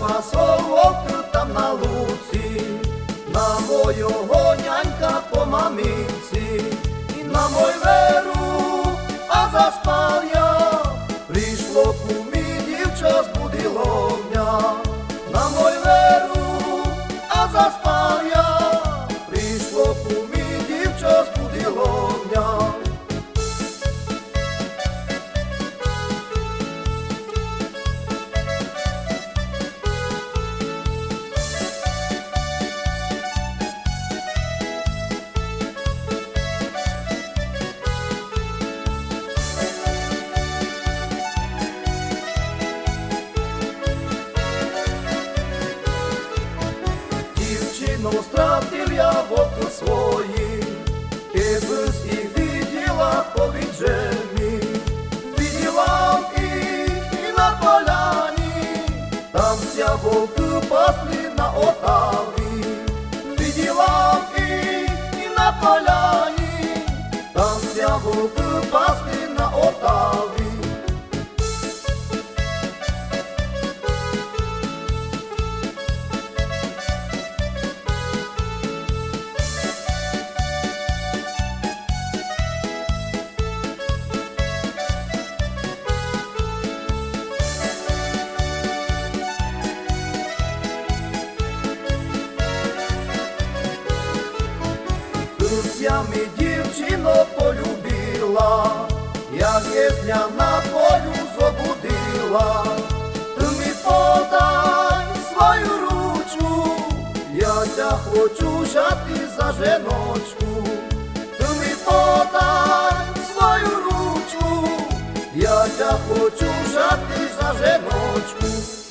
пасовок там на луці, на мойого нянька по маминці, і на мой веру, а заспав я, прийшло кумі дівча збудило мене, Дівчину стратив я в оку свої, і без їх виділа по віджемі, виділа їх і на поляні, там вся вовки пасли на отаві, виділа їх і на поляні, там вся вовки пасли на отаві. Я ми дівчино полюбила, як єсня на полю забудила, ти ми подай свою ручку, я тя хочу взяти за женочку, ти ми подай свою ручку, я тя хочу взяти за женочку.